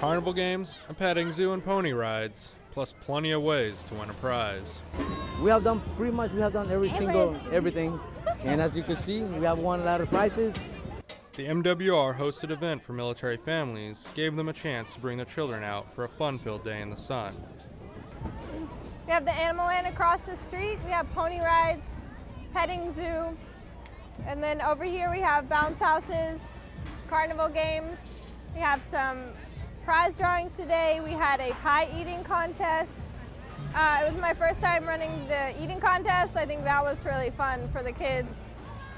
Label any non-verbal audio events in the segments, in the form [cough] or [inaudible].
Carnival games, a petting zoo, and pony rides, plus plenty of ways to win a prize. We have done pretty much, we have done every single, [laughs] everything. And as you can see, we have won a lot of prizes. The MWR hosted event for military families gave them a chance to bring their children out for a fun-filled day in the sun. We have the Animal Land across the street. We have pony rides, petting zoo, and then over here we have bounce houses, carnival games. We have some prize drawings today. We had a pie eating contest. Uh, it was my first time running the eating contest. I think that was really fun for the kids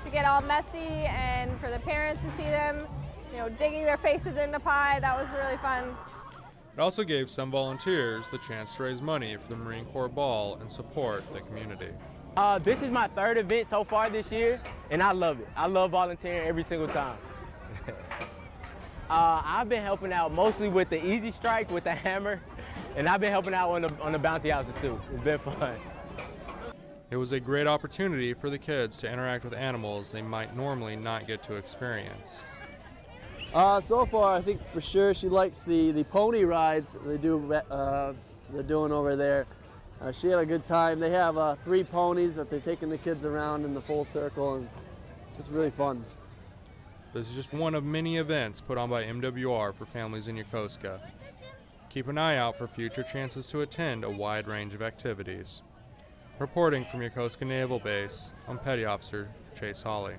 to get all messy and for the parents to see them, you know, digging their faces into pie. That was really fun. It also gave some volunteers the chance to raise money for the Marine Corps Ball and support the community. Uh, this is my third event so far this year, and I love it. I love volunteering every single time. Uh, I've been helping out mostly with the easy strike with the hammer, and I've been helping out on the, on the bouncy houses too. It's been fun. It was a great opportunity for the kids to interact with animals they might normally not get to experience. Uh, so far, I think for sure she likes the, the pony rides they do, uh, they're doing over there. Uh, she had a good time. They have uh, three ponies that they're taking the kids around in the full circle and just really fun. This is just one of many events put on by MWR for families in Yokosuka. Keep an eye out for future chances to attend a wide range of activities. Reporting from Yokosuka Naval Base, I'm Petty Officer Chase Hawley.